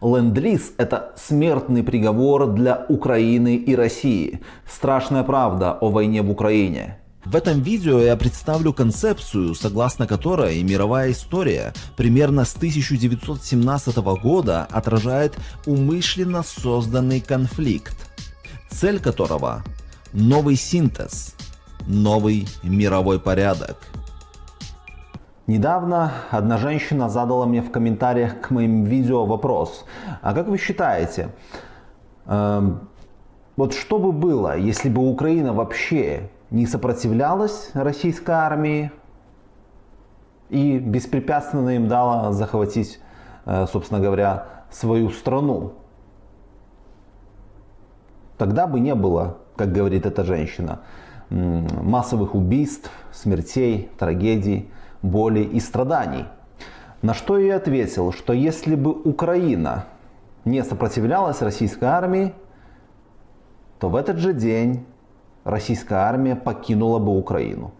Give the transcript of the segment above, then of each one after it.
Ленд-лиз – это смертный приговор для Украины и России. Страшная правда о войне в Украине. В этом видео я представлю концепцию, согласно которой мировая история примерно с 1917 года отражает умышленно созданный конфликт, цель которого – новый синтез, новый мировой порядок – Недавно одна женщина задала мне в комментариях к моим видео вопрос. А как вы считаете, э, вот что бы было, если бы Украина вообще не сопротивлялась российской армии и беспрепятственно им дала захватить, э, собственно говоря, свою страну? Тогда бы не было, как говорит эта женщина, массовых убийств, смертей, трагедий боли и страданий. На что я ответил, что если бы Украина не сопротивлялась российской армии, то в этот же день российская армия покинула бы Украину.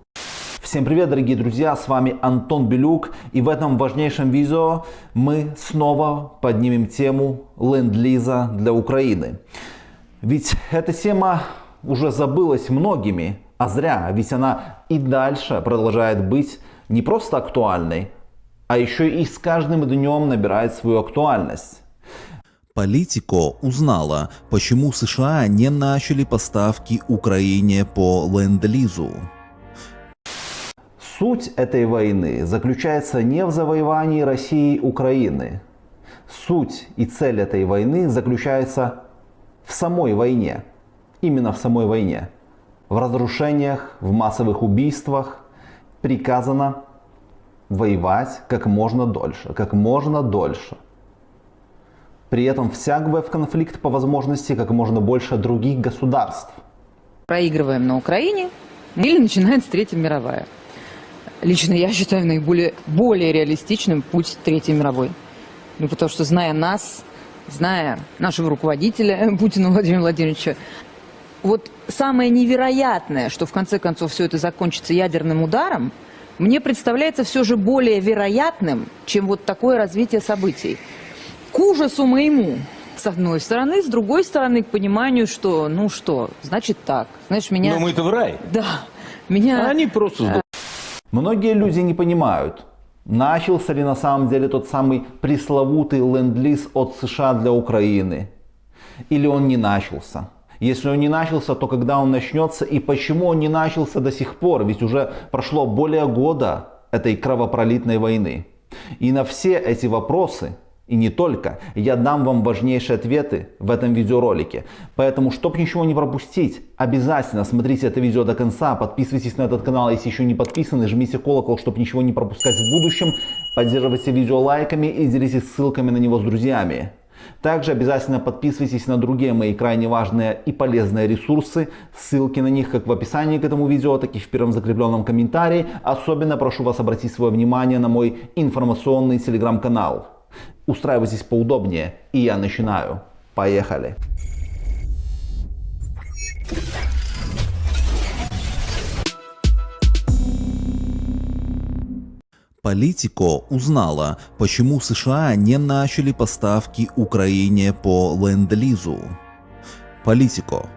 Всем привет, дорогие друзья, с вами Антон Белюк, и в этом важнейшем видео мы снова поднимем тему ленд-лиза для Украины. Ведь эта тема уже забылась многими, а зря, ведь она и дальше продолжает быть не просто актуальной, а еще и с каждым днем набирает свою актуальность. Политико узнала, почему США не начали поставки Украине по ленд-лизу. Суть этой войны заключается не в завоевании России Украины. Суть и цель этой войны заключается в самой войне. Именно в самой войне. В разрушениях, в массовых убийствах, приказано воевать как можно дольше, как можно дольше. При этом втягивая в конфликт по возможности как можно больше других государств. Проигрываем на Украине или начинается Третья мировая. Лично я считаю наиболее более реалистичным путь Третьей мировой. Ну, потому что, зная нас, зная нашего руководителя Путина Владимира Владимировича, вот самое невероятное, что в конце концов все это закончится ядерным ударом, мне представляется все же более вероятным, чем вот такое развитие событий. К ужасу моему, с одной стороны, с другой стороны, к пониманию, что, ну что, значит так. Знаешь, меня... Но мы-то в рай. Да. Меня... А они просто... Многие люди не понимают, начался ли на самом деле тот самый пресловутый ленд-лиз от США для Украины. Или он не начался. Если он не начался, то когда он начнется и почему он не начался до сих пор? Ведь уже прошло более года этой кровопролитной войны. И на все эти вопросы, и не только, я дам вам важнейшие ответы в этом видеоролике. Поэтому, чтобы ничего не пропустить, обязательно смотрите это видео до конца, подписывайтесь на этот канал, если еще не подписаны, жмите колокол, чтобы ничего не пропускать в будущем, поддерживайте видео лайками и делитесь ссылками на него с друзьями. Также обязательно подписывайтесь на другие мои крайне важные и полезные ресурсы. Ссылки на них как в описании к этому видео, так и в первом закрепленном комментарии. Особенно прошу вас обратить свое внимание на мой информационный телеграм-канал. Устраивайтесь поудобнее и я начинаю. Поехали! Политико узнала, почему США не начали поставки Украине по ленд-лизу. Политико.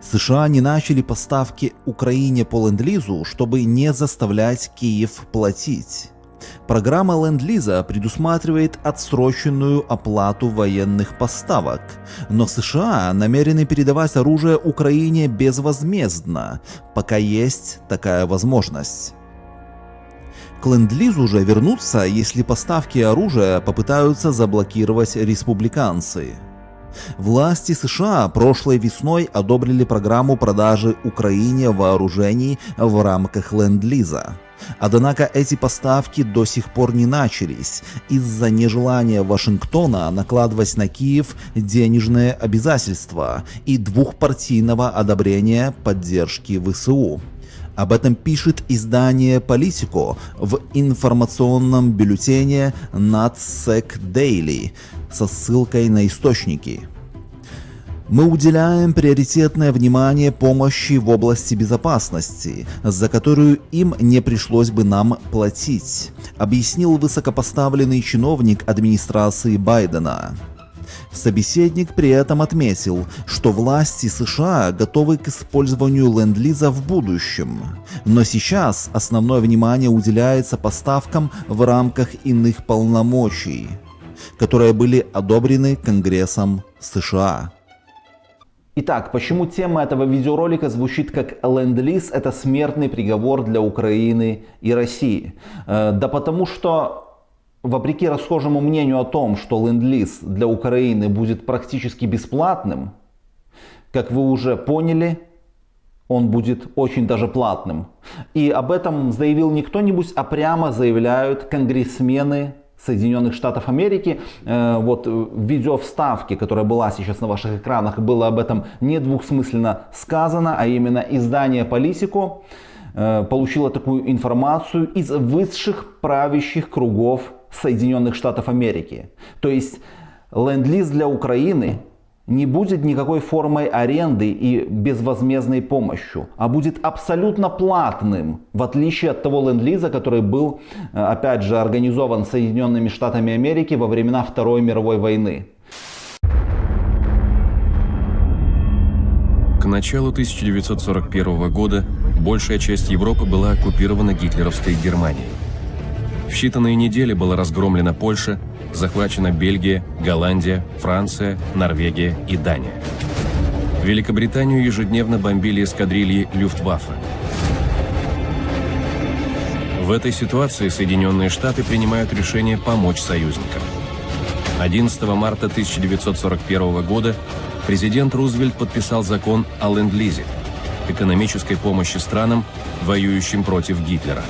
США не начали поставки Украине по ленд-лизу, чтобы не заставлять Киев платить. Программа Ленд-Лиза предусматривает отсроченную оплату военных поставок, но США намерены передавать оружие Украине безвозмездно, пока есть такая возможность. К ленд-лизу уже вернутся, если поставки оружия попытаются заблокировать республиканцы. Власти США прошлой весной одобрили программу продажи Украине вооружений в рамках ленд-лиза. Однако эти поставки до сих пор не начались из-за нежелания Вашингтона накладывать на Киев денежные обязательства и двухпартийного одобрения поддержки ВСУ. Об этом пишет издание Politico в информационном бюллетене NatSec Daily со ссылкой на источники. Мы уделяем приоритетное внимание помощи в области безопасности, за которую им не пришлось бы нам платить, объяснил высокопоставленный чиновник администрации Байдена. Собеседник при этом отметил, что власти США готовы к использованию ленд-лиза в будущем, но сейчас основное внимание уделяется поставкам в рамках иных полномочий, которые были одобрены Конгрессом США. Итак, почему тема этого видеоролика звучит как «Ленд-лиз – это смертный приговор для Украины и России»? Э, да потому что вопреки расхожему мнению о том, что ленд-лиз для Украины будет практически бесплатным, как вы уже поняли, он будет очень даже платным. И об этом заявил не кто-нибудь, а прямо заявляют конгрессмены Соединенных Штатов Америки. Э, вот в видеовставке, которая была сейчас на ваших экранах, было об этом не двухсмысленно сказано, а именно издание Политико э, получило такую информацию из высших правящих кругов Соединенных Штатов Америки. То есть ленд-лиз для Украины не будет никакой формой аренды и безвозмездной помощью, а будет абсолютно платным, в отличие от того ленд-лиза, который был, э, опять же, организован Соединенными Штатами Америки во времена Второй мировой войны. К началу 1941 года большая часть Европы была оккупирована гитлеровской Германией. В считанные недели была разгромлена Польша, захвачена Бельгия, Голландия, Франция, Норвегия и Дания. Великобританию ежедневно бомбили эскадрильи Люфтваффе. В этой ситуации Соединенные Штаты принимают решение помочь союзникам. 11 марта 1941 года президент Рузвельт подписал закон о ленд-лизе – экономической помощи странам, воюющим против Гитлера.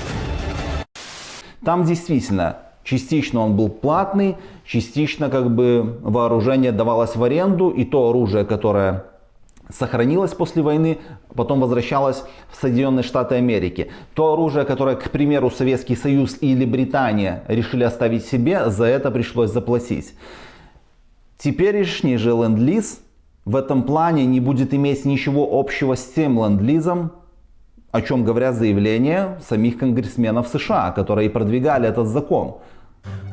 Там действительно частично он был платный, частично как бы вооружение давалось в аренду, и то оружие, которое сохранилось после войны, потом возвращалось в Соединенные Штаты Америки. То оружие, которое, к примеру, Советский Союз или Британия решили оставить себе, за это пришлось заплатить. Теперешний же ленд-лиз в этом плане не будет иметь ничего общего с тем ленд-лизом, о чем говорят заявления самих конгрессменов США, которые продвигали этот закон.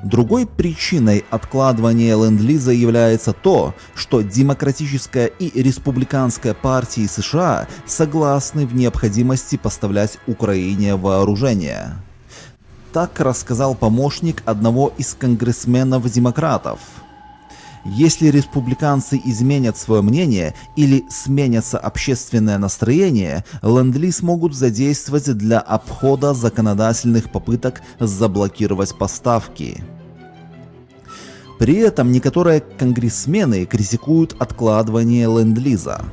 Другой причиной откладывания ленд-лиза является то, что демократическая и республиканская партии США согласны в необходимости поставлять Украине вооружение. Так рассказал помощник одного из конгрессменов-демократов – если республиканцы изменят свое мнение или сменятся общественное настроение, ленд-лиз могут задействовать для обхода законодательных попыток заблокировать поставки. При этом некоторые конгрессмены критикуют откладывание ленд-лиза.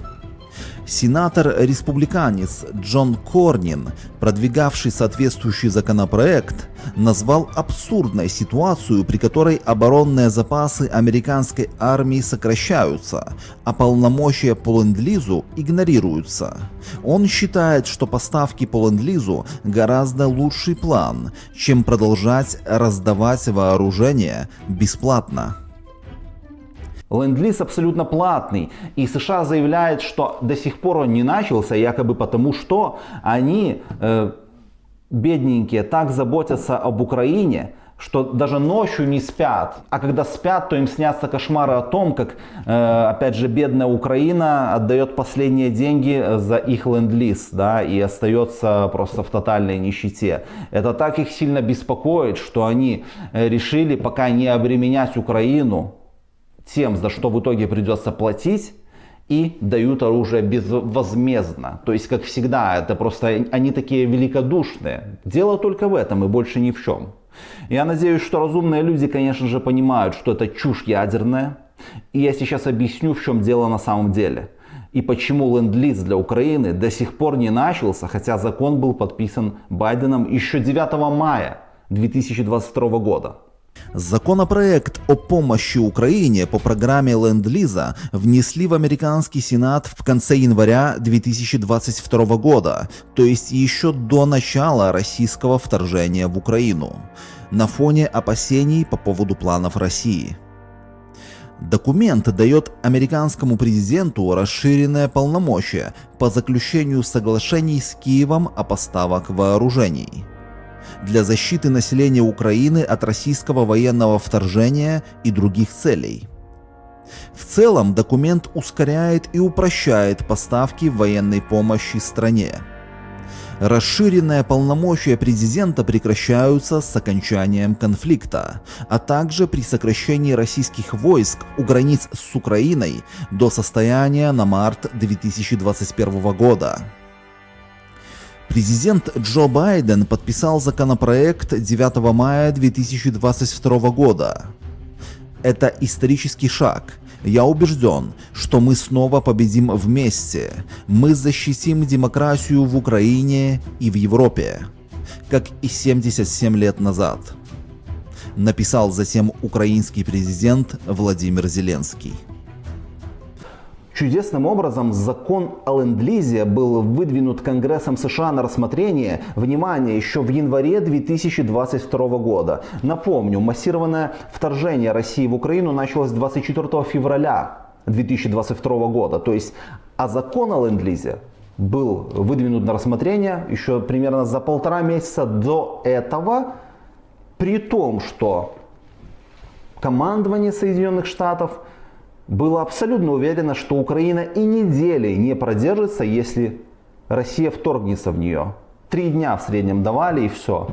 Сенатор-республиканец Джон Корнин, продвигавший соответствующий законопроект, назвал абсурдной ситуацию, при которой оборонные запасы американской армии сокращаются, а полномочия по ленд-лизу игнорируются. Он считает, что поставки по ленд-лизу гораздо лучший план, чем продолжать раздавать вооружение бесплатно. Ленд-лиз абсолютно платный. И США заявляет, что до сих пор он не начался, якобы потому что они, э, бедненькие, так заботятся об Украине, что даже ночью не спят. А когда спят, то им снятся кошмары о том, как, э, опять же, бедная Украина отдает последние деньги за их ленд-лиз, да, и остается просто в тотальной нищете. Это так их сильно беспокоит, что они э, решили пока не обременять Украину, тем, за что в итоге придется платить, и дают оружие безвозмездно. То есть, как всегда, это просто они такие великодушные. Дело только в этом и больше ни в чем. Я надеюсь, что разумные люди, конечно же, понимают, что это чушь ядерная. И я сейчас объясню, в чем дело на самом деле. И почему ленд-лиз для Украины до сих пор не начался, хотя закон был подписан Байденом еще 9 мая 2022 года. Законопроект о помощи Украине по программе Ленд-Лиза внесли в американский сенат в конце января 2022 года, то есть еще до начала российского вторжения в Украину, на фоне опасений по поводу планов России. Документ дает американскому президенту расширенное полномочия по заключению соглашений с Киевом о поставках вооружений для защиты населения Украины от российского военного вторжения и других целей. В целом документ ускоряет и упрощает поставки военной помощи стране. Расширенные полномочия президента прекращаются с окончанием конфликта, а также при сокращении российских войск у границ с Украиной до состояния на март 2021 года. Президент Джо Байден подписал законопроект 9 мая 2022 года. Это исторический шаг. Я убежден, что мы снова победим вместе. Мы защитим демократию в Украине и в Европе, как и 77 лет назад. Написал затем украинский президент Владимир Зеленский. Чудесным образом закон о ленд-лизе был выдвинут Конгрессом США на рассмотрение, внимание, еще в январе 2022 года. Напомню, массированное вторжение России в Украину началось 24 февраля 2022 года. То есть, а закон о ленд-лизе был выдвинут на рассмотрение еще примерно за полтора месяца до этого, при том, что командование Соединенных Штатов – было абсолютно уверено, что Украина и недели не продержится, если Россия вторгнется в нее. Три дня в среднем давали и все.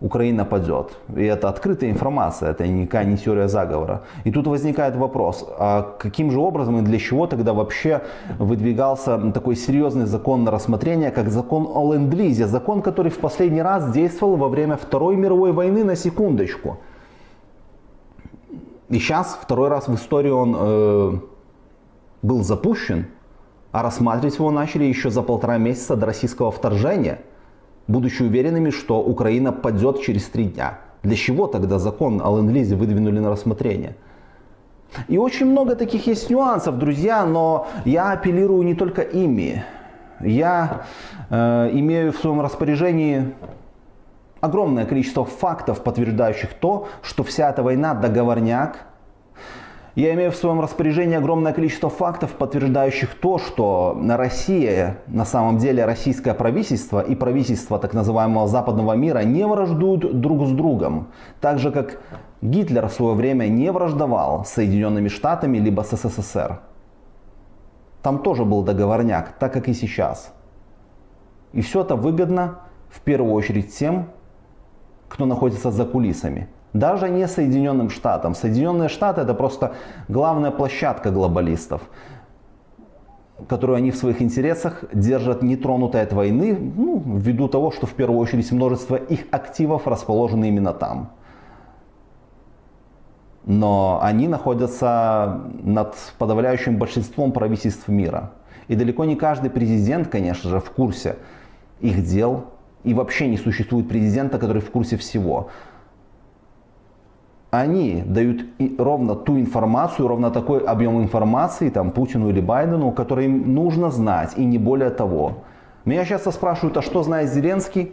Украина падет. И это открытая информация, это никакая не теория заговора. И тут возникает вопрос, а каким же образом и для чего тогда вообще выдвигался такой серьезный закон на рассмотрение, как закон о ленд-лизе, закон, который в последний раз действовал во время Второй мировой войны на секундочку. И сейчас второй раз в истории он э, был запущен, а рассматривать его начали еще за полтора месяца до российского вторжения, будучи уверенными, что Украина падет через три дня. Для чего тогда закон о ленд-лизе выдвинули на рассмотрение? И очень много таких есть нюансов, друзья, но я апеллирую не только ими. Я э, имею в своем распоряжении огромное количество фактов, подтверждающих то, что вся эта война договорняк. Я имею в своем распоряжении огромное количество фактов, подтверждающих то, что Россия, на самом деле российское правительство и правительство так называемого западного мира не враждуют друг с другом. Так же, как Гитлер в свое время не враждовал с Соединенными Штатами либо с СССР. Там тоже был договорняк, так как и сейчас. И все это выгодно в первую очередь тем, кто находится за кулисами. Даже не Соединенным Штатам. Соединенные Штаты это просто главная площадка глобалистов, которую они в своих интересах держат нетронутой от войны, ну, ввиду того, что в первую очередь множество их активов расположены именно там. Но они находятся над подавляющим большинством правительств мира. И далеко не каждый президент, конечно же, в курсе их дел, и вообще не существует президента, который в курсе всего. Они дают ровно ту информацию, ровно такой объем информации там, Путину или Байдену, который им нужно знать, и не более того. Меня часто спрашивают, а что знает Зеленский?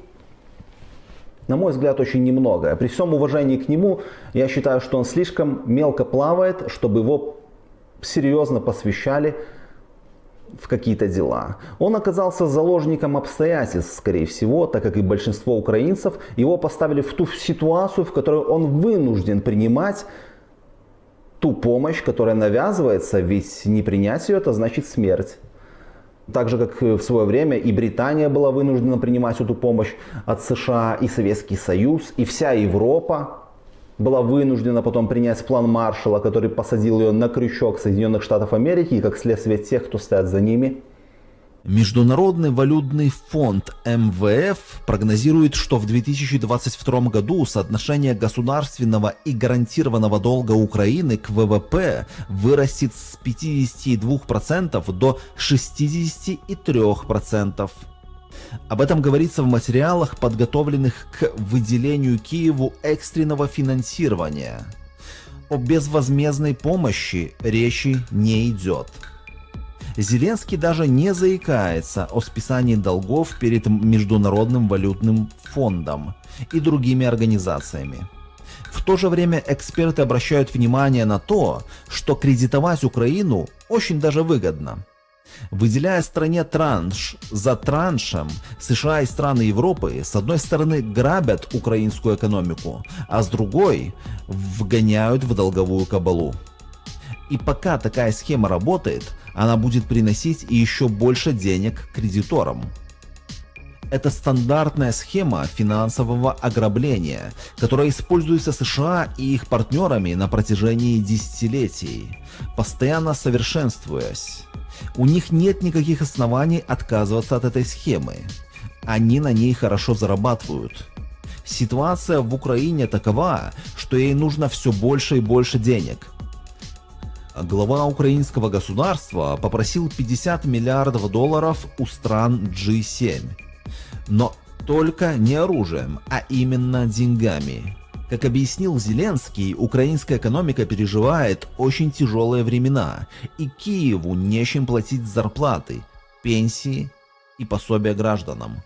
На мой взгляд, очень немного. При всем уважении к нему, я считаю, что он слишком мелко плавает, чтобы его серьезно посвящали в какие-то дела. Он оказался заложником обстоятельств, скорее всего, так как и большинство украинцев, его поставили в ту ситуацию, в которой он вынужден принимать ту помощь, которая навязывается, ведь не принять ее, это значит смерть. Так же, как в свое время и Британия была вынуждена принимать эту помощь от США, и Советский Союз, и вся Европа была вынуждена потом принять план Маршалла, который посадил ее на крючок Соединенных Штатов Америки и как следствие тех, кто стоят за ними. Международный валютный фонд МВФ прогнозирует, что в 2022 году соотношение государственного и гарантированного долга Украины к ВВП вырастет с 52% до 63%. Об этом говорится в материалах, подготовленных к выделению Киеву экстренного финансирования. О безвозмездной помощи речи не идет. Зеленский даже не заикается о списании долгов перед Международным валютным фондом и другими организациями. В то же время эксперты обращают внимание на то, что кредитовать Украину очень даже выгодно. Выделяя стране транш за траншем, США и страны Европы с одной стороны грабят украинскую экономику, а с другой вгоняют в долговую кабалу. И пока такая схема работает, она будет приносить еще больше денег кредиторам. Это стандартная схема финансового ограбления, которая используется США и их партнерами на протяжении десятилетий, постоянно совершенствуясь. У них нет никаких оснований отказываться от этой схемы. Они на ней хорошо зарабатывают. Ситуация в Украине такова, что ей нужно все больше и больше денег. Глава украинского государства попросил 50 миллиардов долларов у стран G7 но только не оружием, а именно деньгами. Как объяснил Зеленский, украинская экономика переживает очень тяжелые времена, и Киеву нечем платить зарплаты, пенсии и пособия гражданам.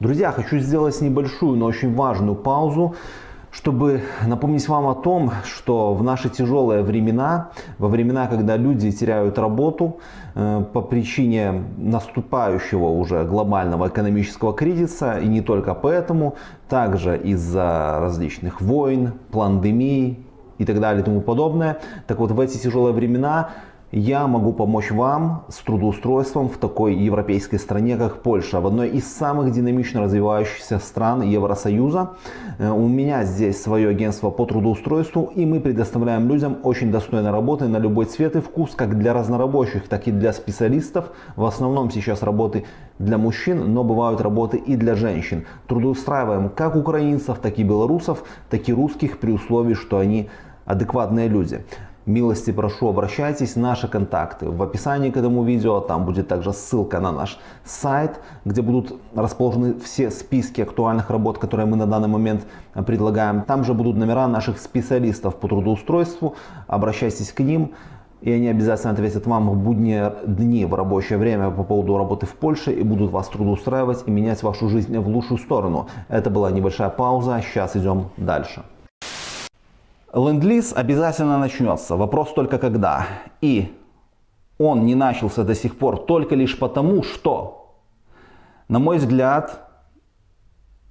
Друзья, хочу сделать небольшую, но очень важную паузу чтобы напомнить вам о том, что в наши тяжелые времена, во времена, когда люди теряют работу э, по причине наступающего уже глобального экономического кризиса, и не только поэтому, также из-за различных войн, пандемий и так далее и тому подобное. Так вот, в эти тяжелые времена я могу помочь вам с трудоустройством в такой европейской стране, как Польша, в одной из самых динамично развивающихся стран Евросоюза. Э, у меня здесь свое агентство по трудоустройству, и мы предоставляем людям очень достойной работы на любой цвет и вкус, как для разнорабочих, так и для специалистов. В основном сейчас работы для мужчин, но бывают работы и для женщин. Трудоустраиваем как украинцев, так и белорусов, так и русских при условии, что они адекватные люди. Милости прошу, обращайтесь, наши контакты в описании к этому видео, там будет также ссылка на наш сайт, где будут расположены все списки актуальных работ, которые мы на данный момент предлагаем. Там же будут номера наших специалистов по трудоустройству, обращайтесь к ним, и они обязательно ответят вам в будние дни в рабочее время по поводу работы в Польше и будут вас трудоустраивать и менять вашу жизнь в лучшую сторону. Это была небольшая пауза, сейчас идем дальше. Ленд-лиз обязательно начнется, вопрос только когда. И он не начался до сих пор только лишь потому, что, на мой взгляд,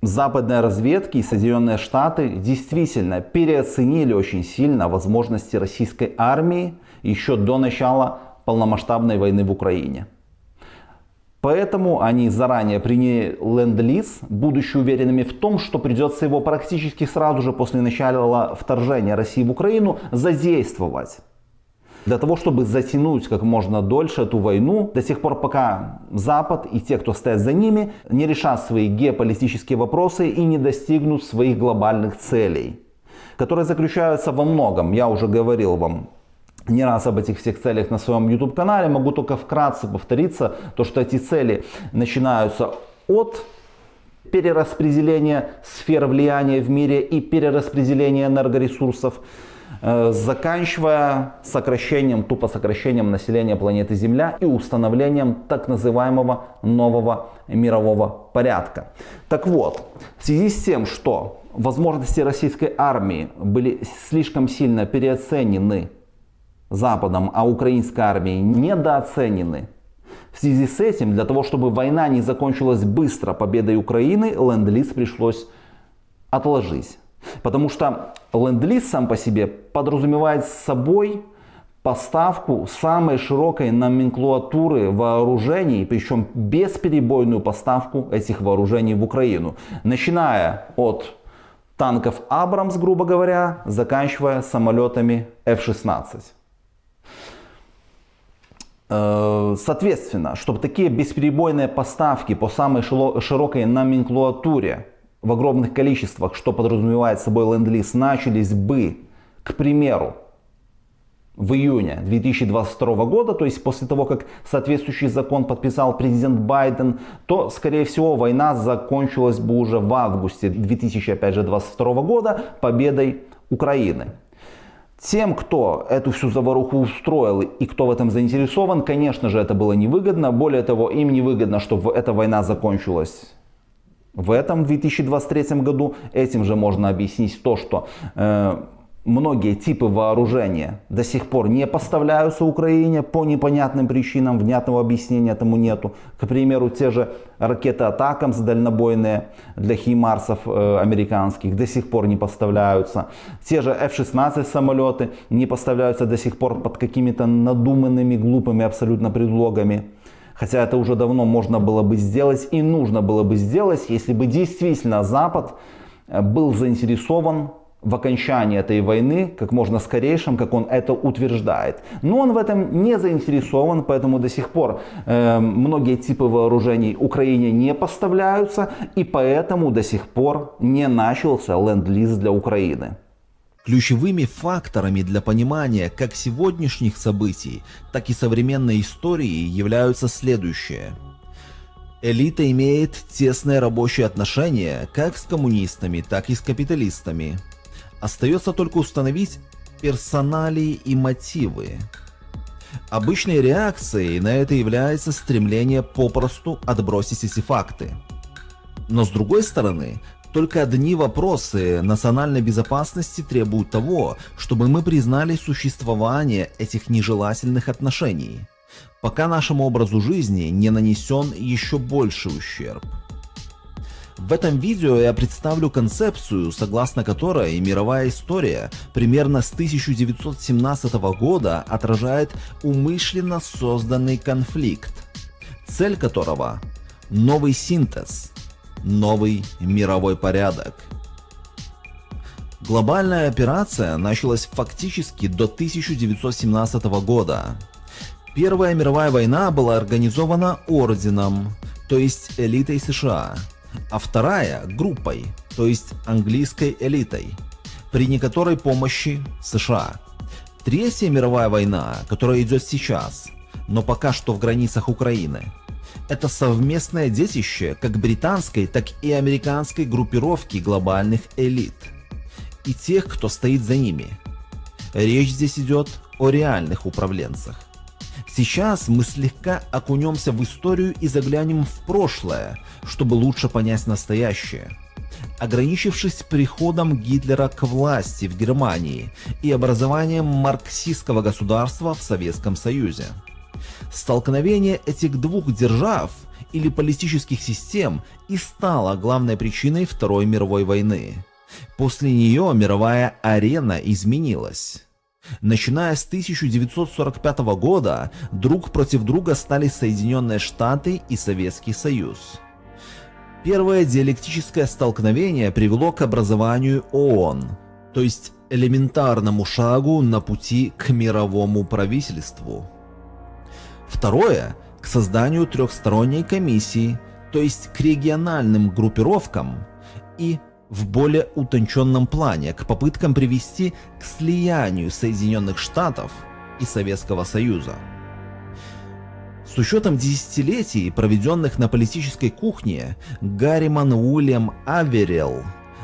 западные разведки и Соединенные Штаты действительно переоценили очень сильно возможности российской армии еще до начала полномасштабной войны в Украине. Поэтому они заранее приняли ленд-лиз, будучи уверенными в том, что придется его практически сразу же после начала вторжения России в Украину задействовать. Для того, чтобы затянуть как можно дольше эту войну, до тех пор, пока Запад и те, кто стоят за ними, не решат свои геополитические вопросы и не достигнут своих глобальных целей, которые заключаются во многом, я уже говорил вам, не раз об этих всех целях на своем YouTube канале, могу только вкратце повториться, то что эти цели начинаются от перераспределения сфер влияния в мире и перераспределения энергоресурсов, э, заканчивая сокращением, тупо сокращением населения планеты Земля и установлением так называемого нового мирового порядка. Так вот, в связи с тем, что возможности российской армии были слишком сильно переоценены Западом, а украинской армией недооценены. В связи с этим, для того, чтобы война не закончилась быстро победой Украины, ленд-лиз пришлось отложить. Потому что ленд-лиз сам по себе подразумевает собой поставку самой широкой номенклатуры вооружений, причем бесперебойную поставку этих вооружений в Украину. Начиная от танков Абрамс, грубо говоря, заканчивая самолетами F-16. Э, соответственно, чтобы такие бесперебойные поставки по самой широкой номенклатуре в огромных количествах, что подразумевает собой ленд-лиз, начались бы, к примеру, в июне 2022 года, то есть после того, как соответствующий закон подписал президент Байден, то, скорее всего, война закончилась бы уже в августе 2022 года победой Украины. Тем, кто эту всю заваруху устроил и кто в этом заинтересован, конечно же, это было невыгодно. Более того, им невыгодно, чтобы эта война закончилась в этом 2023 году. Этим же можно объяснить то, что э, многие типы вооружения до сих пор не поставляются Украине по непонятным причинам, внятного объяснения этому нету. К примеру, те же ракеты Атакамс дальнобойные для химарсов э, американских до сих пор не поставляются. Те же F-16 самолеты не поставляются до сих пор под какими-то надуманными, глупыми абсолютно предлогами. Хотя это уже давно можно было бы сделать и нужно было бы сделать, если бы действительно Запад э, был заинтересован в окончании этой войны как можно скорейшем, как он это утверждает. Но он в этом не заинтересован, поэтому до сих пор э, многие типы вооружений Украине не поставляются, и поэтому до сих пор не начался ленд-лиз для Украины. Ключевыми факторами для понимания как сегодняшних событий, так и современной истории являются следующие. Элита имеет тесные рабочие отношения как с коммунистами, так и с капиталистами. Остается только установить персоналии и мотивы. Обычной реакцией на это является стремление попросту отбросить эти факты. Но с другой стороны, только одни вопросы национальной безопасности требуют того, чтобы мы признали существование этих нежелательных отношений, пока нашему образу жизни не нанесен еще больший ущерб. В этом видео я представлю концепцию, согласно которой мировая история примерно с 1917 года отражает умышленно созданный конфликт, цель которого – новый синтез, новый мировой порядок. Глобальная операция началась фактически до 1917 года. Первая мировая война была организована орденом, то есть элитой США – а вторая группой, то есть английской элитой, при некоторой помощи США. Третья мировая война, которая идет сейчас, но пока что в границах Украины, это совместное детище как британской, так и американской группировки глобальных элит и тех, кто стоит за ними. Речь здесь идет о реальных управленцах. Сейчас мы слегка окунемся в историю и заглянем в прошлое, чтобы лучше понять настоящее. Ограничившись приходом Гитлера к власти в Германии и образованием марксистского государства в Советском Союзе. Столкновение этих двух держав или политических систем и стало главной причиной Второй мировой войны. После нее мировая арена изменилась. Начиная с 1945 года друг против друга стали Соединенные Штаты и Советский Союз. Первое диалектическое столкновение привело к образованию ООН, то есть элементарному шагу на пути к мировому правительству. Второе – к созданию трехсторонней комиссии, то есть к региональным группировкам и в более утонченном плане к попыткам привести к слиянию Соединенных Штатов и Советского Союза. С учетом десятилетий, проведенных на политической кухне, Гарриман Уильям Аверелл,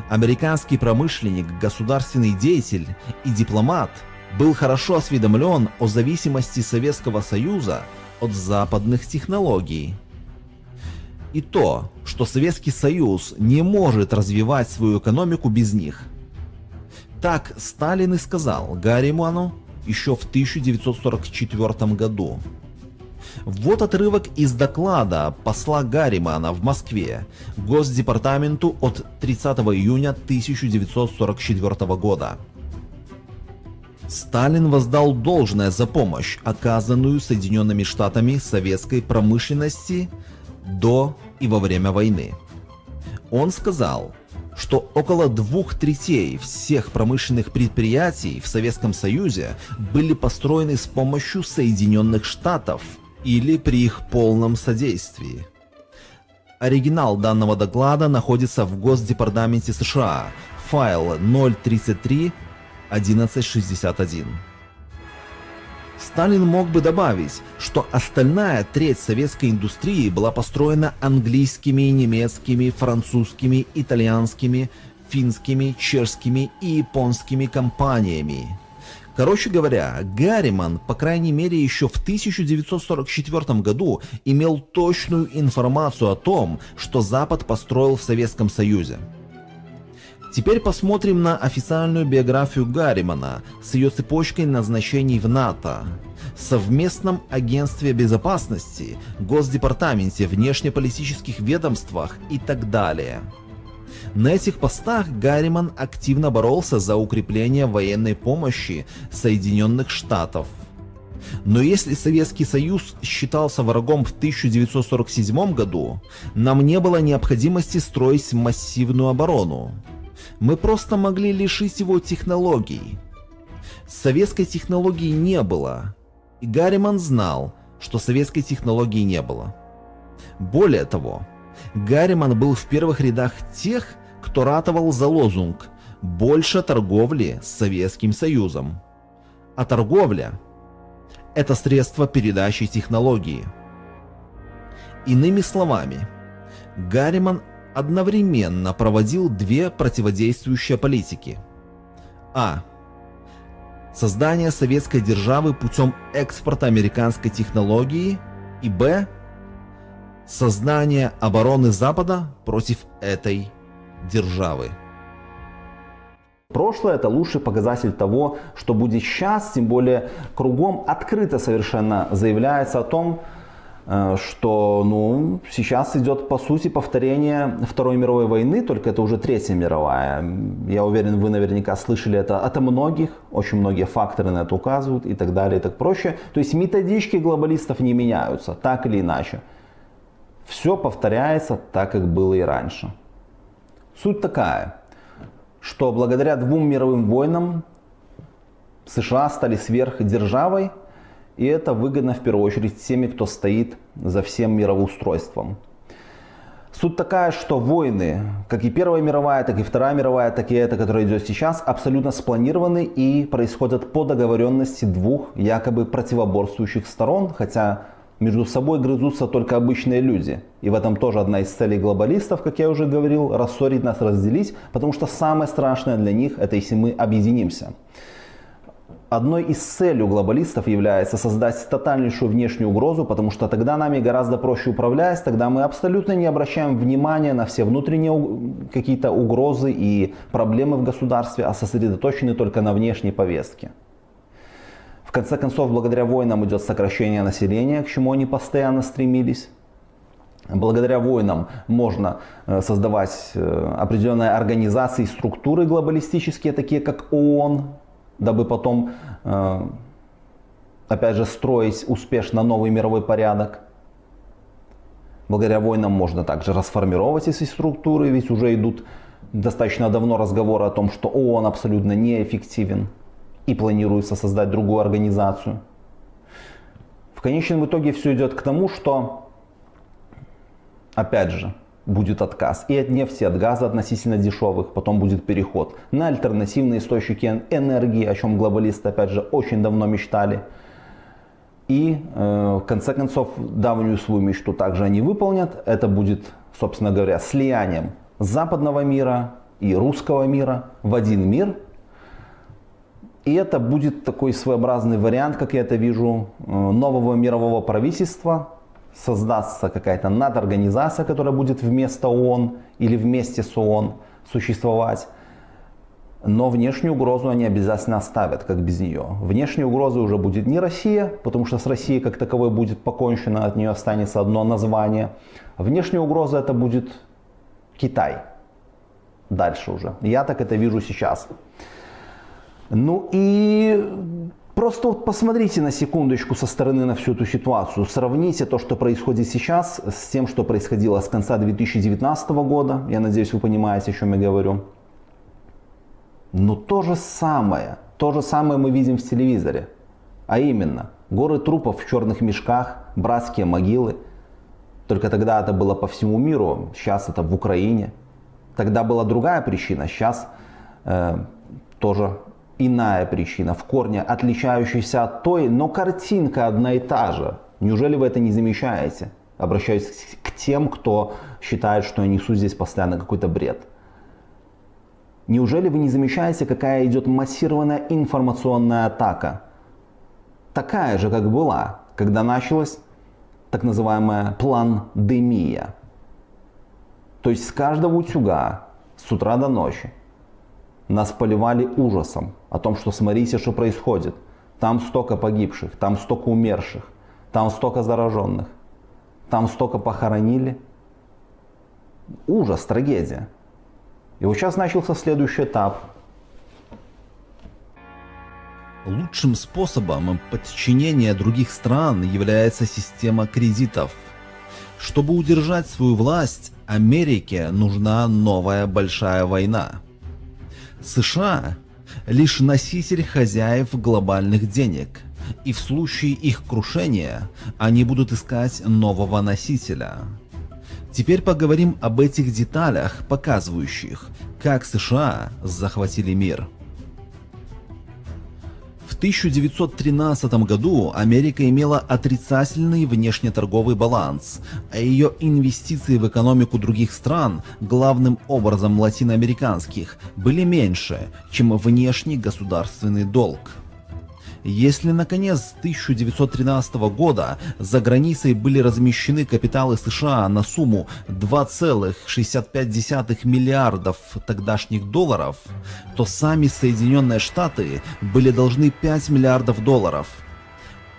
американский промышленник, государственный деятель и дипломат, был хорошо осведомлен о зависимости Советского Союза от западных технологий и то, что Советский Союз не может развивать свою экономику без них. Так Сталин и сказал Гарриману еще в 1944 году. Вот отрывок из доклада посла Гарримана в Москве Госдепартаменту от 30 июня 1944 года. Сталин воздал должное за помощь, оказанную Соединенными Штатами советской промышленности до и во время войны. Он сказал, что около двух третей всех промышленных предприятий в Советском Союзе были построены с помощью Соединенных Штатов или при их полном содействии. Оригинал данного доклада находится в Госдепартаменте США, файл 033 1161. Сталин мог бы добавить, что остальная треть советской индустрии была построена английскими, немецкими, французскими, итальянскими, финскими, чешскими и японскими компаниями. Короче говоря, Гарриман, по крайней мере еще в 1944 году, имел точную информацию о том, что Запад построил в Советском Союзе. Теперь посмотрим на официальную биографию Гарримана с ее цепочкой назначений в НАТО, совместном агентстве безопасности, Госдепартаменте, внешнеполитических ведомствах и так далее. На этих постах Гарриман активно боролся за укрепление военной помощи Соединенных Штатов. Но если Советский Союз считался врагом в 1947 году, нам не было необходимости строить массивную оборону. Мы просто могли лишить его технологий. Советской технологии не было. И Гарриман знал, что советской технологии не было. Более того, Гарриман был в первых рядах тех, кто ратовал за лозунг «Больше торговли с Советским Союзом». А торговля – это средство передачи технологии. Иными словами, Гарриман одновременно проводил две противодействующие политики. А. Создание советской державы путем экспорта американской технологии и Б. Создание обороны Запада против этой державы. Прошлое это лучший показатель того, что будет сейчас, тем более кругом открыто совершенно заявляется о том, что ну, сейчас идет по сути повторение Второй мировой войны, только это уже Третья мировая. Я уверен, вы наверняка слышали это от многих, очень многие факторы на это указывают и так далее и так проще. То есть методички глобалистов не меняются, так или иначе. Все повторяется так, как было и раньше. Суть такая, что благодаря двум мировым войнам США стали сверхдержавой, и это выгодно в первую очередь теми, кто стоит за всем мироустройством. Суть такая, что войны, как и Первая мировая, так и Вторая мировая, так и эта, которая идет сейчас, абсолютно спланированы и происходят по договоренности двух якобы противоборствующих сторон, хотя между собой грызутся только обычные люди. И в этом тоже одна из целей глобалистов, как я уже говорил, рассорить нас, разделить, потому что самое страшное для них это если мы объединимся. Одной из целей глобалистов является создать тотальнейшую внешнюю угрозу, потому что тогда нами гораздо проще управлять, тогда мы абсолютно не обращаем внимания на все внутренние какие-то угрозы и проблемы в государстве, а сосредоточены только на внешней повестке. В конце концов, благодаря войнам идет сокращение населения, к чему они постоянно стремились. Благодаря войнам можно э, создавать э, определенные организации, структуры глобалистические, такие как ООН, дабы потом, э, опять же, строить успешно новый мировой порядок. Благодаря войнам можно также расформировать эти структуры, ведь уже идут достаточно давно разговоры о том, что ООН абсолютно неэффективен и планируется создать другую организацию. В конечном итоге все идет к тому, что, опять же, будет отказ и от нефти, от газа относительно дешевых, потом будет переход на альтернативные источники энергии, о чем глобалисты, опять же, очень давно мечтали. И э, в конце концов давнюю свою мечту также они выполнят. Это будет, собственно говоря, слиянием западного мира и русского мира в один мир – и это будет такой своеобразный вариант, как я это вижу, э, нового мирового правительства. Создастся какая-то надорганизация, которая будет вместо ООН или вместе с ООН существовать. Но внешнюю угрозу они обязательно оставят, как без нее. Внешней угрозы уже будет не Россия, потому что с Россией как таковой будет покончено, от нее останется одно название. Внешняя угроза это будет Китай. Дальше уже. Я так это вижу сейчас. Ну и просто вот посмотрите на секундочку со стороны на всю эту ситуацию. Сравните то, что происходит сейчас, с тем, что происходило с конца 2019 года. Я надеюсь, вы понимаете, о чем я говорю. Но то же самое, то же самое мы видим в телевизоре. А именно, горы трупов в черных мешках, братские могилы. Только тогда это было по всему миру, сейчас это в Украине. Тогда была другая причина, сейчас э, тоже иная причина, в корне отличающаяся от той, но картинка одна и та же. Неужели вы это не замечаете? Обращаюсь к тем, кто считает, что я несу здесь постоянно какой-то бред. Неужели вы не замечаете, какая идет массированная информационная атака? Такая же, как была, когда началась так называемая пландемия. То есть с каждого утюга с утра до ночи Нас поливали ужасом о том, что смотрите, что происходит. Там столько погибших, там столько умерших, там столько зараженных, там столько похоронили. Ужас, трагедия. И вот сейчас начался следующий этап. Лучшим способом подчинения других стран является система кредитов. Чтобы удержать свою власть, Америке нужна новая большая война. США лишь носитель хозяев глобальных денег, и в случае их крушения они будут искать нового носителя. Теперь поговорим об этих деталях, показывающих, как США захватили мир. В 1913 году Америка имела отрицательный внешнеторговый баланс, а ее инвестиции в экономику других стран, главным образом латиноамериканских, были меньше, чем внешний государственный долг. Если наконец 1913 года за границей были размещены капиталы США на сумму 2,65 миллиардов тогдашних долларов, то сами Соединенные Штаты были должны 5 миллиардов долларов.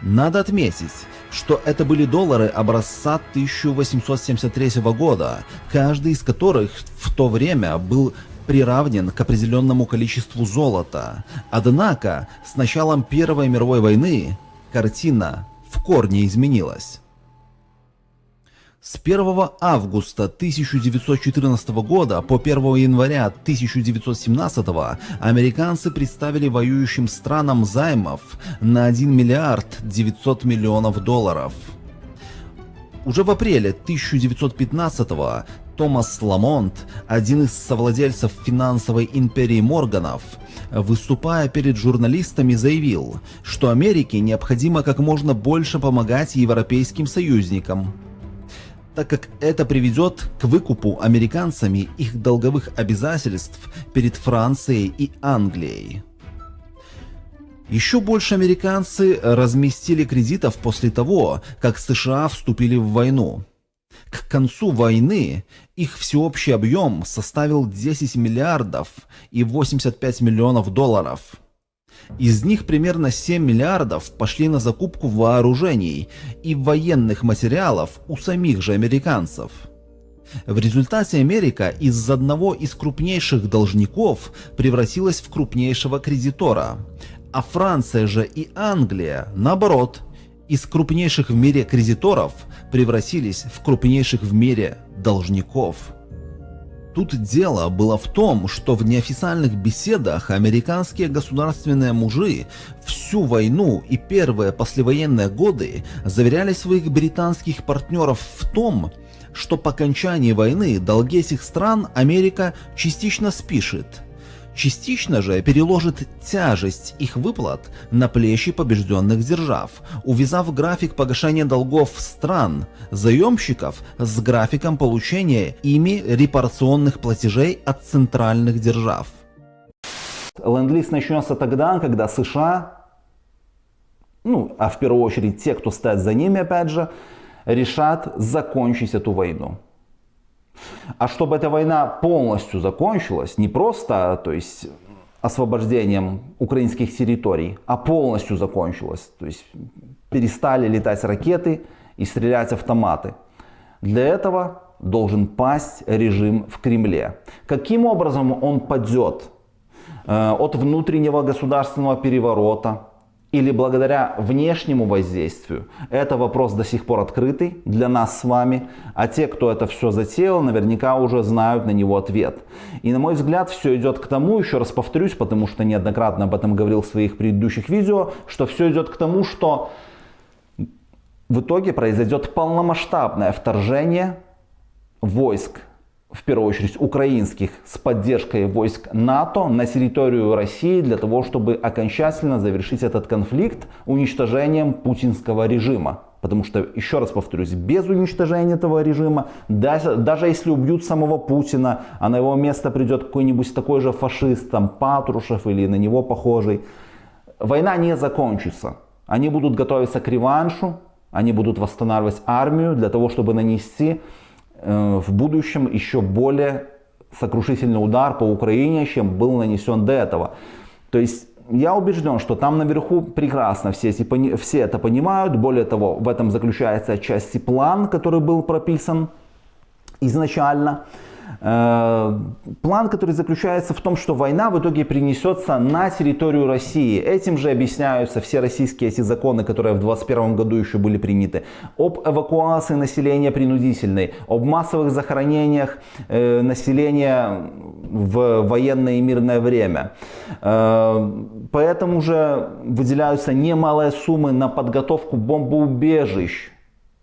Надо отметить, что это были доллары образца 1873 года, каждый из которых в то время был приравнен к определенному количеству золота. Однако, с началом Первой мировой войны картина в корне изменилась. С 1 августа 1914 года по 1 января 1917 американцы представили воюющим странам займов на 1 миллиард 900 миллионов долларов. Уже в апреле 1915 Томас Ламонт, один из совладельцев финансовой империи Морганов, выступая перед журналистами, заявил, что Америке необходимо как можно больше помогать европейским союзникам, так как это приведет к выкупу американцами их долговых обязательств перед Францией и Англией. Еще больше американцы разместили кредитов после того, как США вступили в войну. К концу войны их всеобщий объем составил 10 миллиардов и 85 миллионов долларов. Из них примерно 7 миллиардов пошли на закупку вооружений и военных материалов у самих же американцев. В результате Америка из одного из крупнейших должников превратилась в крупнейшего кредитора, а Франция же и Англия, наоборот, из крупнейших в мире кредиторов превратились в крупнейших в мире должников. Тут дело было в том, что в неофициальных беседах американские государственные мужи всю войну и первые послевоенные годы заверяли своих британских партнеров в том, что по окончании войны долги этих стран Америка частично спишет – частично же переложит тяжесть их выплат на плечи побежденных держав, увязав график погашения долгов стран, заемщиков с графиком получения ими репарационных платежей от центральных держав. Ленд-лиз начнется тогда, когда США, ну, а в первую очередь те, кто стоят за ними, опять же, решат закончить эту войну. А чтобы эта война полностью закончилась, не просто, то есть освобождением украинских территорий, а полностью закончилась, то есть перестали летать ракеты и стрелять автоматы. Для этого должен пасть режим в Кремле. Каким образом он падет? Э, от внутреннего государственного переворота, или благодаря внешнему воздействию, это вопрос до сих пор открытый для нас с вами, а те, кто это все затеял, наверняка уже знают на него ответ. И на мой взгляд, все идет к тому, еще раз повторюсь, потому что неоднократно об этом говорил в своих предыдущих видео, что все идет к тому, что в итоге произойдет полномасштабное вторжение войск в первую очередь украинских, с поддержкой войск НАТО на территорию России для того, чтобы окончательно завершить этот конфликт уничтожением путинского режима. Потому что, еще раз повторюсь, без уничтожения этого режима, даже, даже если убьют самого Путина, а на его место придет какой-нибудь такой же фашист, там Патрушев или на него похожий, война не закончится. Они будут готовиться к реваншу, они будут восстанавливать армию для того, чтобы нанести в будущем еще более сокрушительный удар по Украине, чем был нанесен до этого. То есть я убежден, что там наверху прекрасно все, все это понимают. Более того, в этом заключается отчасти план, который был прописан изначально. Э, план, который заключается в том, что война в итоге принесется на территорию России. Этим же объясняются все российские эти законы, которые в 2021 году еще были приняты. Об эвакуации населения принудительной, об массовых захоронениях э, населения в военное и мирное время. Э, поэтому же выделяются немалые суммы на подготовку бомбоубежищ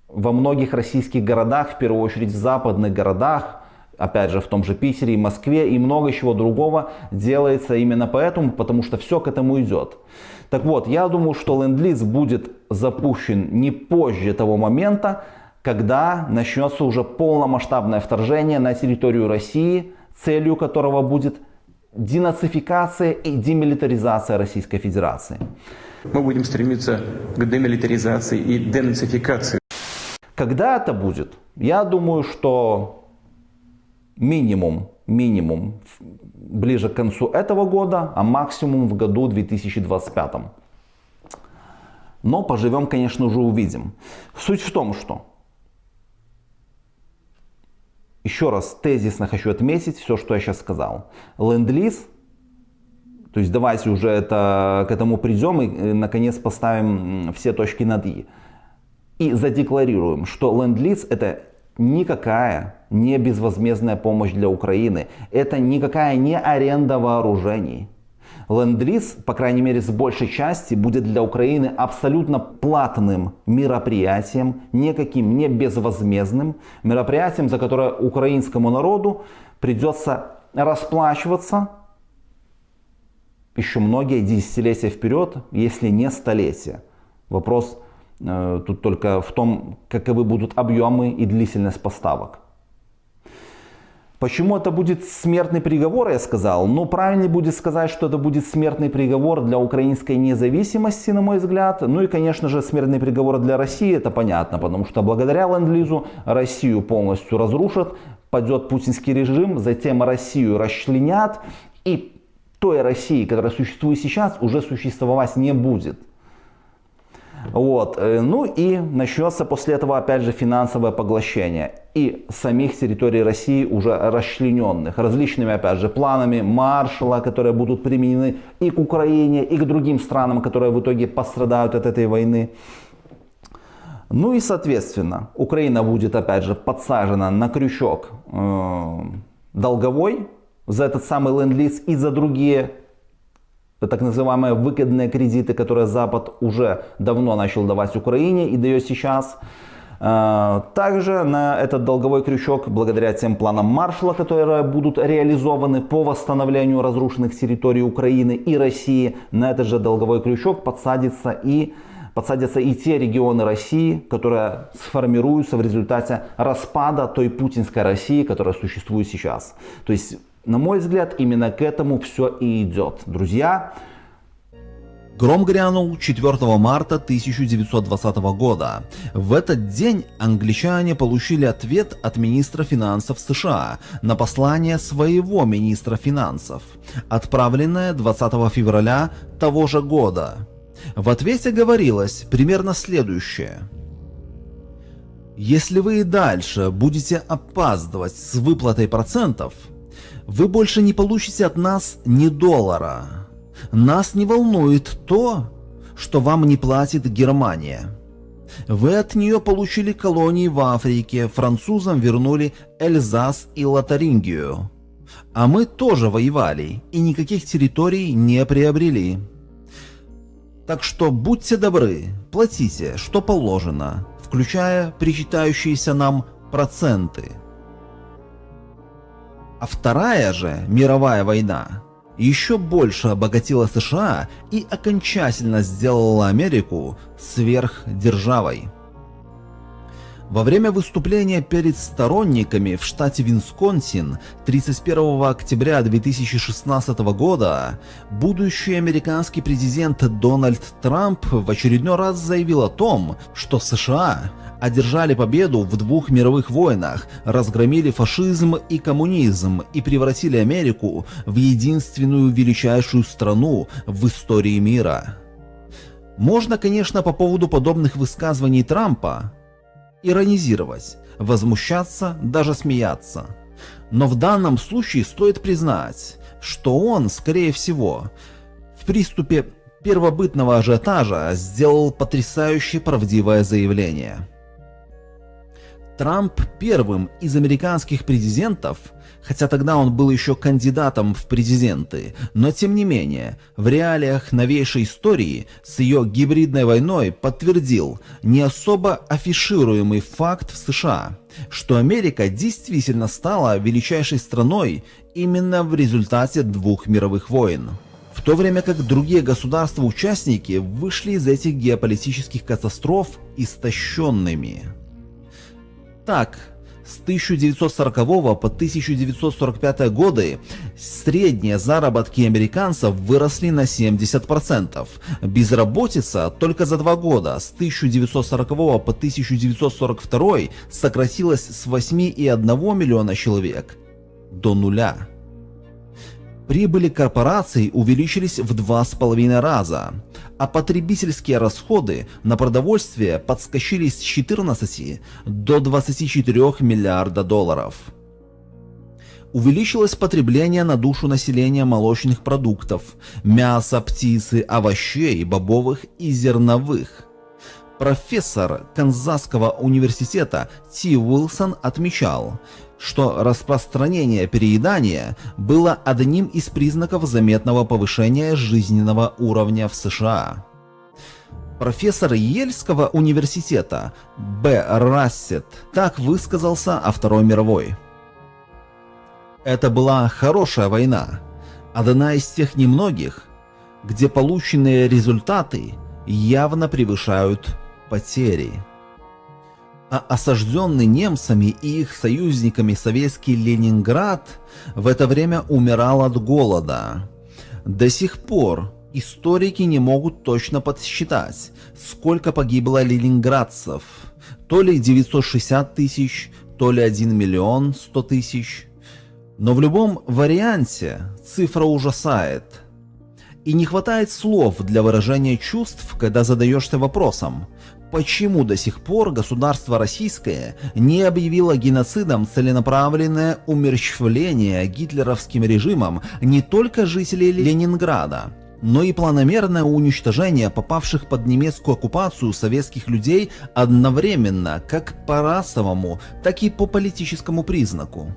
во многих российских городах, в первую очередь в западных городах, опять же в том же Питере и Москве и много чего другого делается именно поэтому, потому что все к этому идет. Так вот, я думаю, что ленд-лиз будет запущен не позже того момента, когда начнется уже полномасштабное вторжение на территорию России, целью которого будет денацификация и демилитаризация Российской Федерации. Мы будем стремиться к демилитаризации и денацификации. Когда это будет? Я думаю, что минимум, минимум ближе к концу этого года, а максимум в году 2025. Но поживем, конечно же, увидим. Суть в том, что еще раз тезисно хочу отметить все, что я сейчас сказал. Ленд-лиз, то есть давайте уже это, к этому придем и э, наконец поставим все точки над «и». И задекларируем, что ленд-лиз это никакая не безвозмездная помощь для Украины. Это никакая не аренда вооружений. Ленд-лиз, по крайней мере с большей части, будет для Украины абсолютно платным мероприятием, никаким не безвозмездным мероприятием, за которое украинскому народу придется расплачиваться еще многие десятилетия вперед, если не столетия. Вопрос Э, тут только в том, каковы будут объемы и длительность поставок. Почему это будет смертный приговор, я сказал? Ну, правильнее будет сказать, что это будет смертный приговор для украинской независимости, на мой взгляд. Ну и, конечно же, смертный приговор для России, это понятно, потому что благодаря ленд-лизу Россию полностью разрушат, падет путинский режим, затем Россию расчленят, и той России, которая существует сейчас, уже существовать не будет. Вот. Э, ну и начнется после этого опять же финансовое поглощение и самих территорий России уже расчлененных различными опять же планами маршала, которые будут применены и к Украине, и к другим странам, которые в итоге пострадают от этой войны. Ну и соответственно Украина будет опять же подсажена на крючок э, долговой за этот самый ленд-лиз и за другие так называемые выгодные кредиты, которые Запад уже давно начал давать Украине и дает сейчас. А, также на этот долговой крючок, благодаря тем планам Маршала, которые будут реализованы по восстановлению разрушенных территорий Украины и России, на этот же долговой крючок подсадится и подсадятся и те регионы России, которые сформируются в результате распада той путинской России, которая существует сейчас. То есть на мой взгляд, именно к этому все и идет. Друзья, Гром грянул 4 марта 1920 года. В этот день англичане получили ответ от министра финансов США на послание своего министра финансов, отправленное 20 февраля того же года. В ответе говорилось примерно следующее. Если вы и дальше будете опаздывать с выплатой процентов – вы больше не получите от нас ни доллара. Нас не волнует то, что вам не платит Германия. Вы от нее получили колонии в Африке, французам вернули Эльзас и Лотарингию. А мы тоже воевали и никаких территорий не приобрели. Так что будьте добры, платите, что положено, включая причитающиеся нам проценты. А вторая же мировая война еще больше обогатила США и окончательно сделала Америку сверхдержавой. Во время выступления перед сторонниками в штате Висконсин 31 октября 2016 года будущий американский президент Дональд Трамп в очередной раз заявил о том, что США одержали победу в двух мировых войнах, разгромили фашизм и коммунизм и превратили Америку в единственную величайшую страну в истории мира. Можно, конечно, по поводу подобных высказываний Трампа иронизировать, возмущаться, даже смеяться. Но в данном случае стоит признать, что он, скорее всего, в приступе первобытного ажиотажа сделал потрясающе правдивое заявление. Трамп первым из американских президентов, хотя тогда он был еще кандидатом в президенты, но тем не менее, в реалиях новейшей истории с ее гибридной войной подтвердил не особо афишируемый факт в США, что Америка действительно стала величайшей страной именно в результате двух мировых войн. В то время как другие государства-участники вышли из этих геополитических катастроф истощенными. Так, с 1940 по 1945 годы средние заработки американцев выросли на 70%. Безработица только за два года с 1940 по 1942 сократилась с 8,1 миллиона человек до нуля. Прибыли корпораций увеличились в два с половиной раза, а потребительские расходы на продовольствие подскочили с 14 до 24 миллиарда долларов. Увеличилось потребление на душу населения молочных продуктов, мяса, птицы, овощей, бобовых и зерновых. Профессор Канзасского университета Ти Уилсон отмечал, что распространение переедания было одним из признаков заметного повышения жизненного уровня в США. Профессор Ельского университета Б. Рассет так высказался о Второй мировой. Это была хорошая война, одна из тех немногих, где полученные результаты явно превышают потери а осажденный немцами и их союзниками советский Ленинград в это время умирал от голода. До сих пор историки не могут точно подсчитать, сколько погибло ленинградцев. То ли 960 тысяч, то ли 1 миллион 100 тысяч. Но в любом варианте цифра ужасает. И не хватает слов для выражения чувств, когда задаешься вопросом, почему до сих пор государство российское не объявило геноцидом целенаправленное умерщвление гитлеровским режимом не только жителей Ленинграда, но и планомерное уничтожение попавших под немецкую оккупацию советских людей одновременно как по расовому, так и по политическому признаку.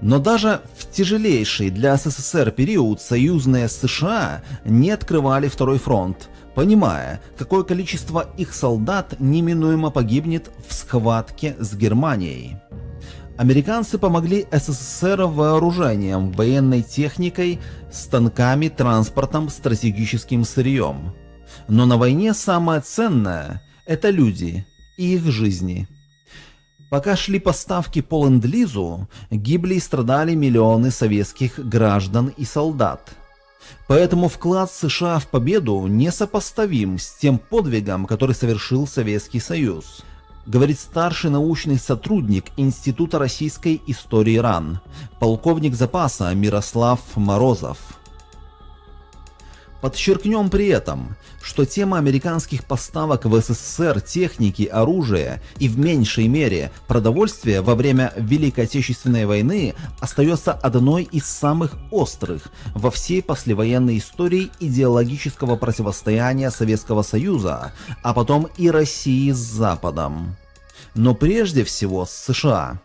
Но даже в тяжелейший для СССР период союзные США не открывали второй фронт, понимая, какое количество их солдат неминуемо погибнет в схватке с Германией. Американцы помогли СССР вооружением, военной техникой, станками, транспортом, стратегическим сырьем. Но на войне самое ценное – это люди и их жизни. Пока шли поставки по ленд-лизу, гибли и страдали миллионы советских граждан и солдат – Поэтому вклад США в победу несопоставим с тем подвигом, который совершил Советский Союз, говорит старший научный сотрудник Института российской истории РАН, полковник запаса Мирослав Морозов. Подчеркнем при этом, что тема американских поставок в СССР техники, оружия и в меньшей мере продовольствия во время Великой Отечественной войны остается одной из самых острых во всей послевоенной истории идеологического противостояния Советского Союза, а потом и России с Западом. Но прежде всего с США.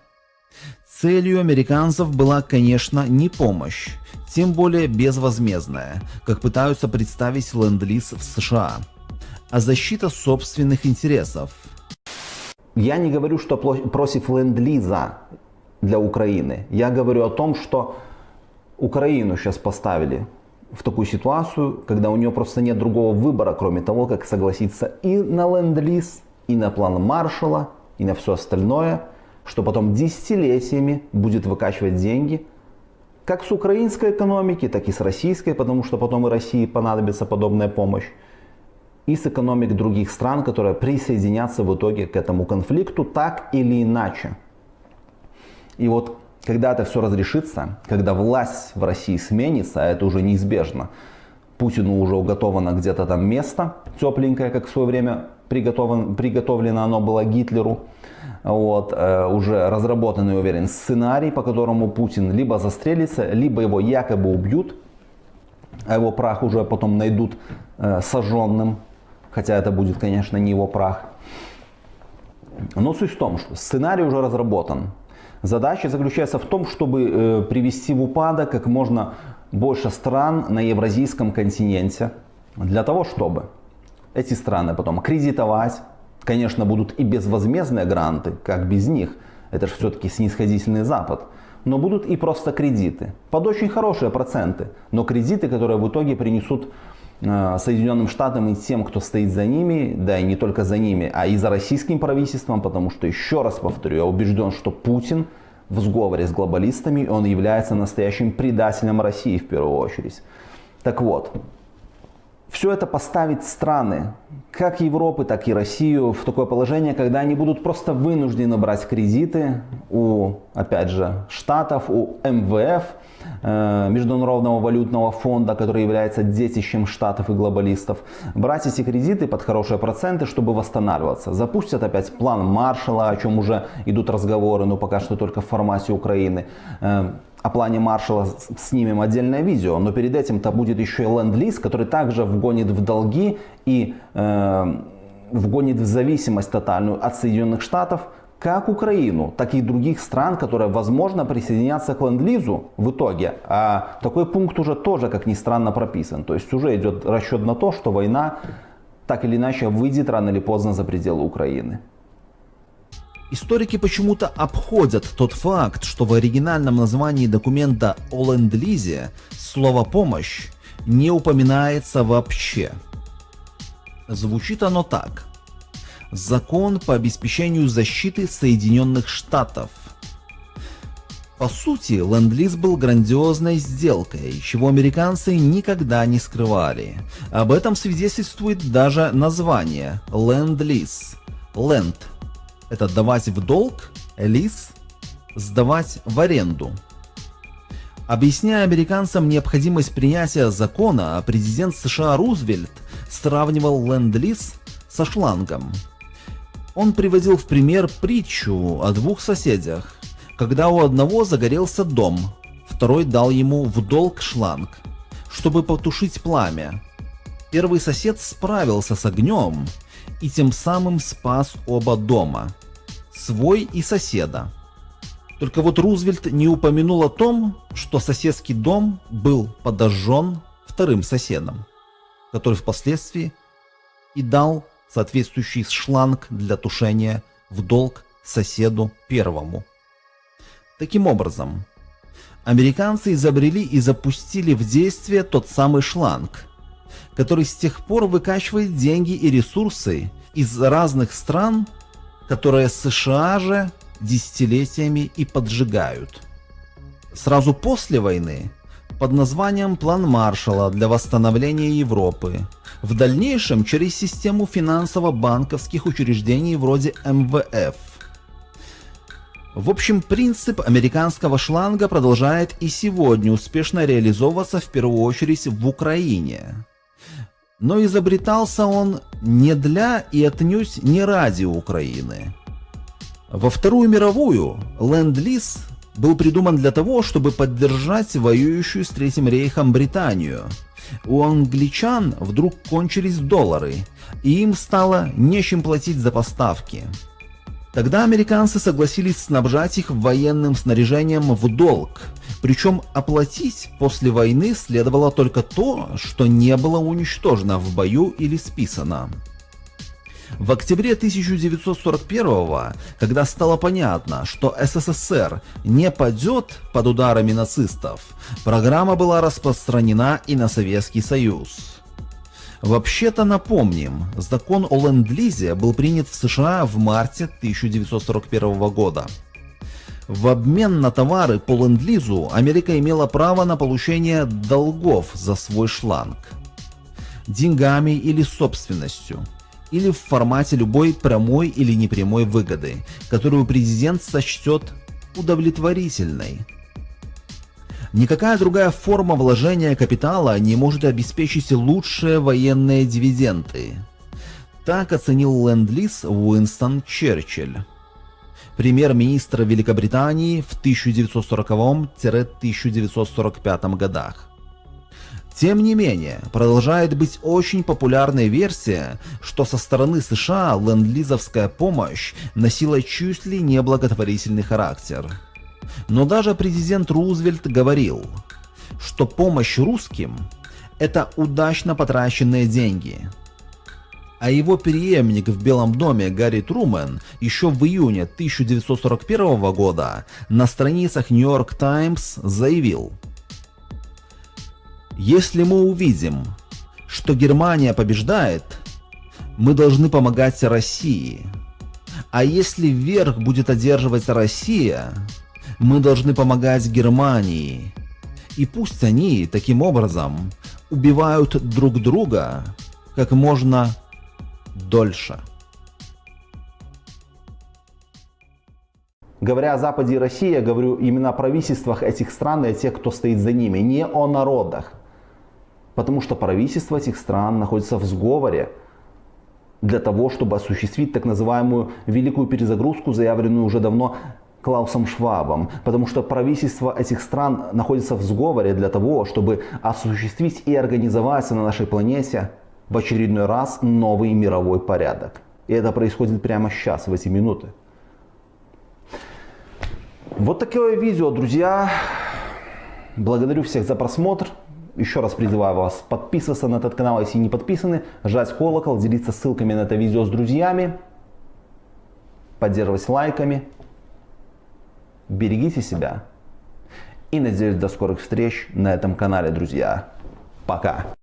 Целью американцев была, конечно, не помощь, тем более безвозмездная, как пытаются представить ленд-лиз в США, а защита собственных интересов. Я не говорю, что против ленд-лиза для Украины. Я говорю о том, что Украину сейчас поставили в такую ситуацию, когда у нее просто нет другого выбора, кроме того, как согласиться и на ленд-лиз, и на план Маршала, и на все остальное, что потом десятилетиями будет выкачивать деньги как с украинской экономики, так и с российской, потому что потом и России понадобится подобная помощь, и с экономик других стран, которые присоединятся в итоге к этому конфликту так или иначе. И вот когда это все разрешится, когда власть в России сменится, а это уже неизбежно, Путину уже уготовано где-то там место тепленькое, как в свое время приготовлено, оно было Гитлеру. Вот, э, уже разработанный, уверен, сценарий, по которому Путин либо застрелится, либо его якобы убьют, а его прах уже потом найдут э, сожженным, хотя это будет, конечно, не его прах. Но суть в том, что сценарий уже разработан. Задача заключается в том, чтобы э, привести в упадок как можно больше стран на евразийском континенте, для того, чтобы эти страны потом кредитовать, конечно, будут и безвозмездные гранты, как без них, это же все-таки снисходительный Запад, но будут и просто кредиты, под очень хорошие проценты, но кредиты, которые в итоге принесут э, Соединенным Штатам и тем, кто стоит за ними, да и не только за ними, а и за российским правительством, потому что, еще раз повторю, я убежден, что Путин в сговоре с глобалистами, он является настоящим предателем России в первую очередь. Так вот, все это поставить страны, как Европы, так и Россию, в такое положение, когда они будут просто вынуждены брать кредиты у, опять же, Штатов, у МВФ, э, Международного валютного фонда, который является детищем Штатов и глобалистов, брать эти кредиты под хорошие проценты, чтобы восстанавливаться. Запустят опять план Маршала, о чем уже идут разговоры, но пока что только в формате Украины. О плане Маршала снимем отдельное видео, но перед этим-то будет еще и ленд-лиз, который также вгонит в долги и э, вгонит в зависимость тотальную от Соединенных Штатов как Украину, так и других стран, которые, возможно, присоединятся к ленд-лизу в итоге. А такой пункт уже тоже, как ни странно, прописан. То есть уже идет расчет на то, что война так или иначе выйдет рано или поздно за пределы Украины. Историки почему-то обходят тот факт, что в оригинальном названии документа о ленд-лизе слово «помощь» не упоминается вообще. Звучит оно так. Закон по обеспечению защиты Соединенных Штатов. По сути, ленд-лиз был грандиозной сделкой, чего американцы никогда не скрывали. Об этом свидетельствует даже название – ленд-лиз. Ленд это давать в долг, лиз, сдавать в аренду. Объясняя американцам необходимость принятия закона, президент США Рузвельт сравнивал ленд-лиз со шлангом. Он приводил в пример притчу о двух соседях, когда у одного загорелся дом, второй дал ему в долг шланг, чтобы потушить пламя. Первый сосед справился с огнем и тем самым спас оба дома свой и соседа. Только вот Рузвельт не упомянул о том, что соседский дом был подожжен вторым соседом, который впоследствии и дал соответствующий шланг для тушения в долг соседу первому. Таким образом, американцы изобрели и запустили в действие тот самый шланг, который с тех пор выкачивает деньги и ресурсы из разных стран которые США же десятилетиями и поджигают. Сразу после войны под названием «План Маршалла для восстановления Европы», в дальнейшем через систему финансово-банковских учреждений вроде МВФ. В общем, принцип американского шланга продолжает и сегодня успешно реализовываться в первую очередь в Украине. Но изобретался он не для и отнюдь не ради Украины. Во Вторую мировую Ленд-Лиз был придуман для того, чтобы поддержать воюющую с Третьим рейхом Британию. У англичан вдруг кончились доллары, и им стало нечем платить за поставки. Тогда американцы согласились снабжать их военным снаряжением в долг, причем оплатить после войны следовало только то, что не было уничтожено в бою или списано. В октябре 1941 когда стало понятно, что СССР не падет под ударами нацистов, программа была распространена и на Советский Союз. Вообще-то напомним, закон о ленд-лизе был принят в США в марте 1941 года. В обмен на товары по ленд-лизу Америка имела право на получение долгов за свой шланг. Деньгами или собственностью. Или в формате любой прямой или непрямой выгоды, которую президент сочтет удовлетворительной. Никакая другая форма вложения капитала не может обеспечить лучшие военные дивиденды. Так оценил ленд-лиз Уинстон Черчилль, премьер-министр Великобритании в 1940-1945 годах. Тем не менее, продолжает быть очень популярной версия, что со стороны США ленд-лизовская помощь носила чуть ли не благотворительный характер. Но даже президент Рузвельт говорил, что помощь русским – это удачно потраченные деньги. А его преемник в Белом доме Гарри Трумэн еще в июне 1941 года на страницах York Times заявил «Если мы увидим, что Германия побеждает, мы должны помогать России. А если верх будет одерживать Россия, мы должны помогать Германии. И пусть они таким образом убивают друг друга как можно дольше. Говоря о Западе и России, я говорю именно о правительствах этих стран и о тех, кто стоит за ними, не о народах. Потому что правительства этих стран находятся в сговоре для того, чтобы осуществить так называемую великую перезагрузку, заявленную уже давно Клаусом Швабом, потому что правительства этих стран находятся в сговоре для того, чтобы осуществить и организовать на нашей планете в очередной раз новый мировой порядок. И это происходит прямо сейчас, в эти минуты. Вот такое видео, друзья. Благодарю всех за просмотр. Еще раз призываю вас подписываться на этот канал, если не подписаны, жать колокол, делиться ссылками на это видео с друзьями, поддерживать лайками. Берегите себя. И надеюсь до скорых встреч на этом канале, друзья. Пока.